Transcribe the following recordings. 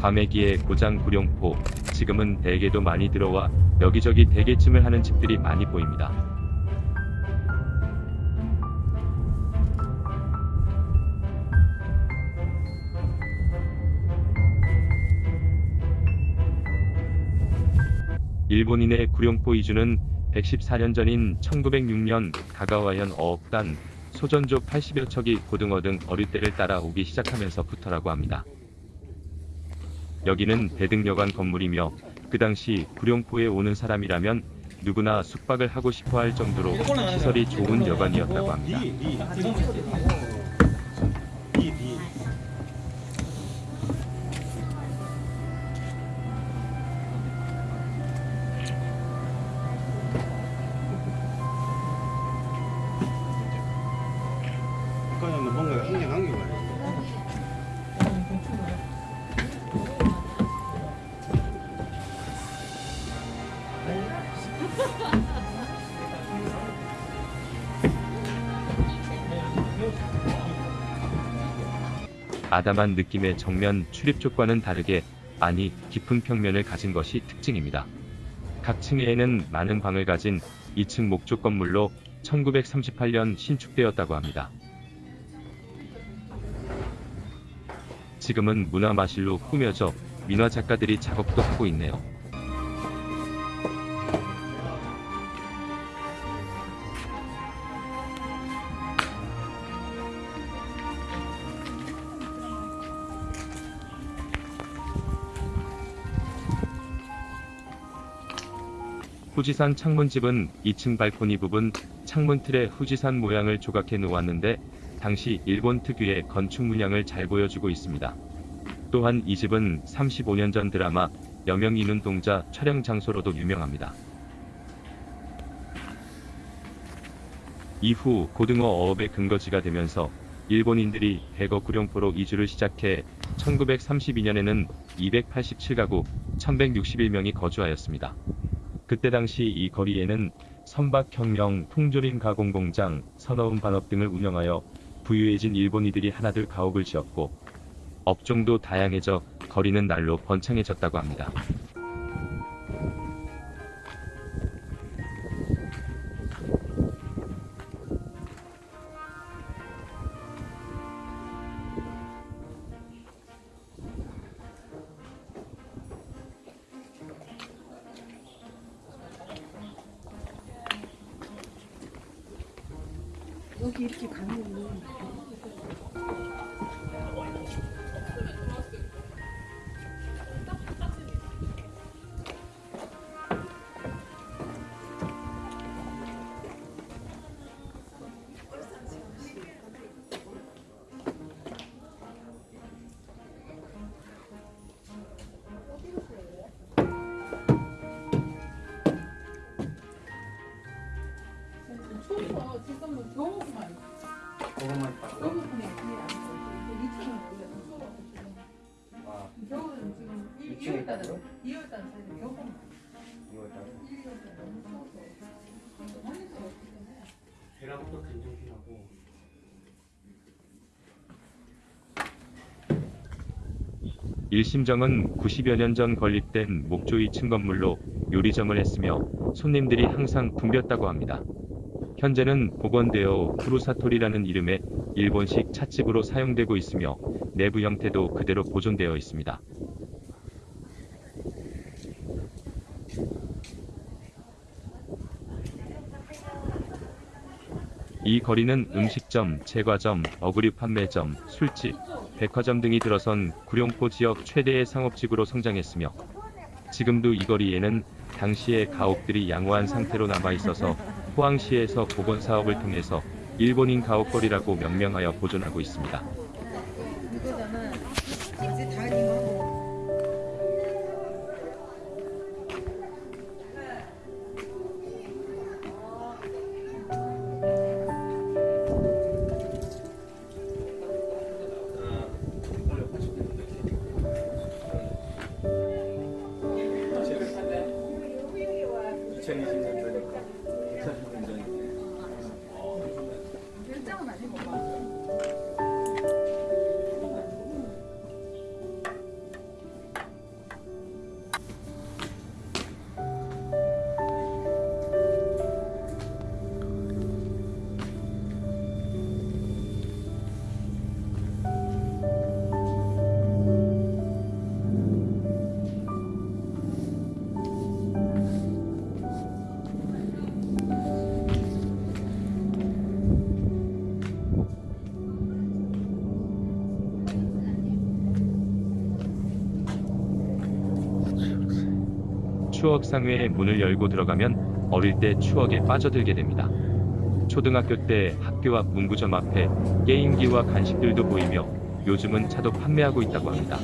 과메기의 고장 구룡포, 지금은 대게도 많이 들어와 여기저기 대게찜을 하는 집들이 많이 보입니다. 일본인의 구룡포 이주는 114년 전인 1906년 가가와현 어업단 소전조 80여 척이 고등어 등 어류대를 따라 오기 시작하면서부터라고 합니다. 여기는 대등여관 건물이며 그 당시 구룡포에 오는 사람이라면 누구나 숙박을 하고 싶어 할 정도로 시설이 좋은 여관이었다고 합니다. 아담한 느낌의 정면 출입쪽과는 다르게 아니 깊은 평면을 가진 것이 특징입니다. 각 층에는 많은 방을 가진 2층 목조 건물로 1938년 신축되었다고 합니다. 지금은 문화마실로 꾸며져 민화 작가들이 작업도 하고 있네요. 후지산 창문집은 2층 발코니 부분 창문 틀에 후지산 모양을 조각해 놓았는데 당시 일본 특유의 건축 문양을 잘 보여주고 있습니다. 또한 이 집은 35년 전 드라마 여명 이눈 동자 촬영 장소로도 유명합니다. 이후 고등어 어업의 근거지가 되면서 일본인들이 대거 구룡포로 이주를 시작해 1932년에는 287가구 1161명이 거주하였습니다. 그때 당시 이 거리에는 선박혁명, 통조림 가공공장, 선어음 반업 등을 운영하여 부유해진 일본이들이 하나둘 가옥을 지었고 업종도 다양해져 거리는 날로 번창해졌다고 합니다. 이렇게 가면 추워서 지금은 겨우만 그것만 있다고. 겨우분에 그게 안 돼. 이층은 원래 더 추워서 지금 아, 겨울은 지금 이- 이층에 2월달은 있다고요? 2월달 사이에 겨우만 이거 일단 1월달 너무 추워서 많이 추워 배랑부터 된장피하고 일심정은 90여 년 전 건립된 목조 2층 건물로 요리점을 했으며 손님들이 항상 붐볐다고 합니다. 현재는 복원되어 푸루사토리라는 이름의 일본식 찻집으로 사용되고 있으며 내부 형태도 그대로 보존되어 있습니다. 이 거리는 음식점, 제과점, 어그류 판매점, 술집, 백화점 등이 들어선 구룡포 지역 최대의 상업지구로 성장했으며 지금도 이 거리에는 당시의 가옥들이 양호한 상태로 남아 있어서 포항시에서 복원 사업을 통해서 일본인 가옥거리라고 명명하여 보존하고 있습니다. 추억 상회의 문을 열고 들어가면 어릴 때 추억에 빠져들게 됩니다. 초등학교 때 학교 앞 문구점 앞에 게임기와 간식들도 보이며 요즘은 차도 판매하고 있다고 합니다.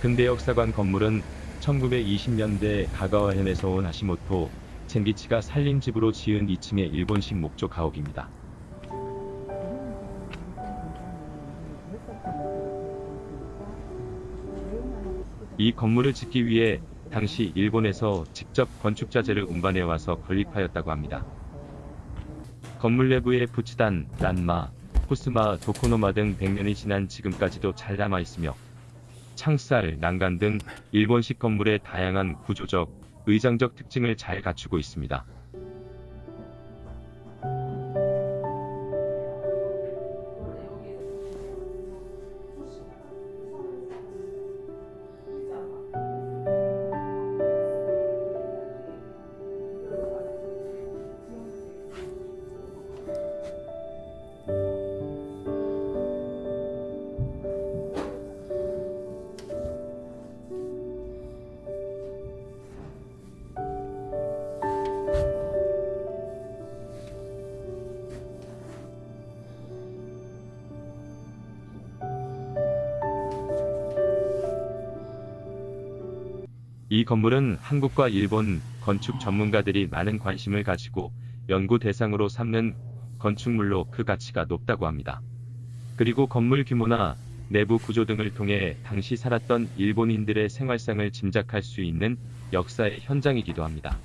근대 역사관 건물은 1920년대 가가와현에서 온 하시모토 젠기치가 살림 집으로 지은 2층의 일본식 목조 가옥입니다. 이 건물을 짓기 위해 당시 일본에서 직접 건축자재를 운반해 와서 건립하였다고 합니다. 건물 내부에 부치단, 란마, 코스마, 도코노마 등 100년이 지난 지금까지도 잘 남아 있으며 창살, 난간 등 일본식 건물의 다양한 구조적, 의장적 특징을 잘 갖추고 있습니다. 이 건물은 한국과 일본 건축 전문가들이 많은 관심을 가지고 연구 대상으로 삼는 건축물로 그 가치가 높다고 합니다. 그리고 건물 규모나 내부 구조 등을 통해 당시 살았던 일본인들의 생활상을 짐작할 수 있는 역사의 현장이기도 합니다.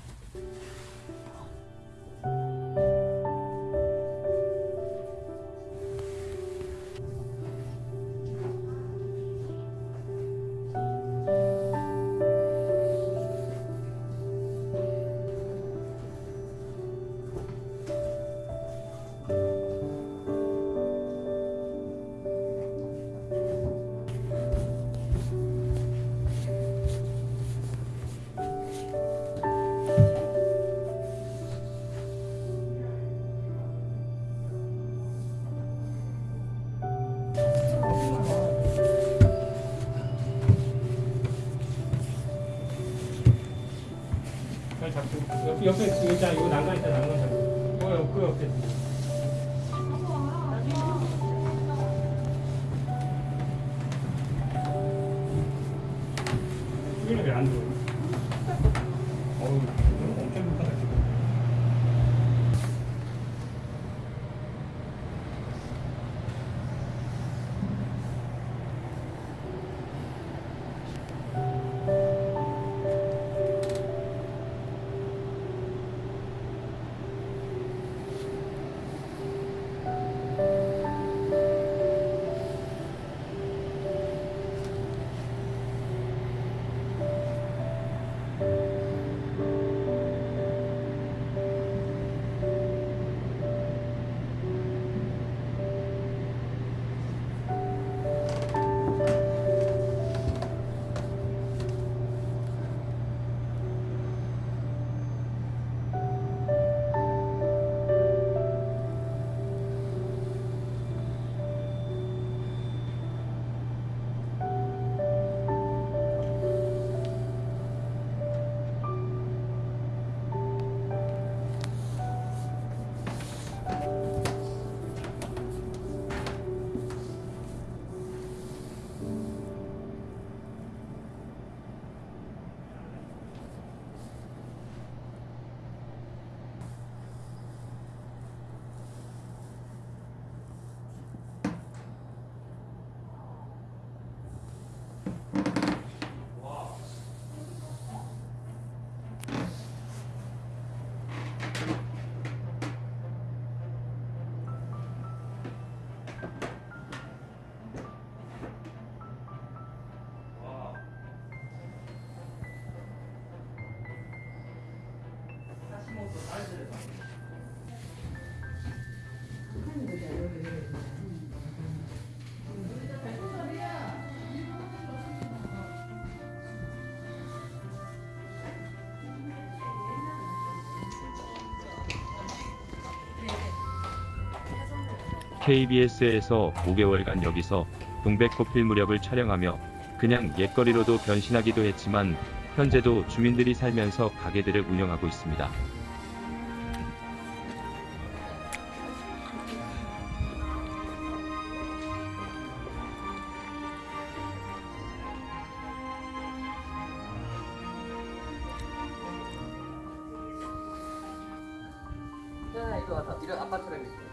옆, 옆에 의자 이거 난간 있다 난간 잡고 어, 옆, 그 옆에 KBS에서 5개월간 여기서 동백꽃필 무렵을 촬영하며 그냥 옛거리로도 변신하기도 했지만 현재도 주민들이 살면서 가게들을 운영하고 있습니다. 야 이리 와서 이런 아빠처럼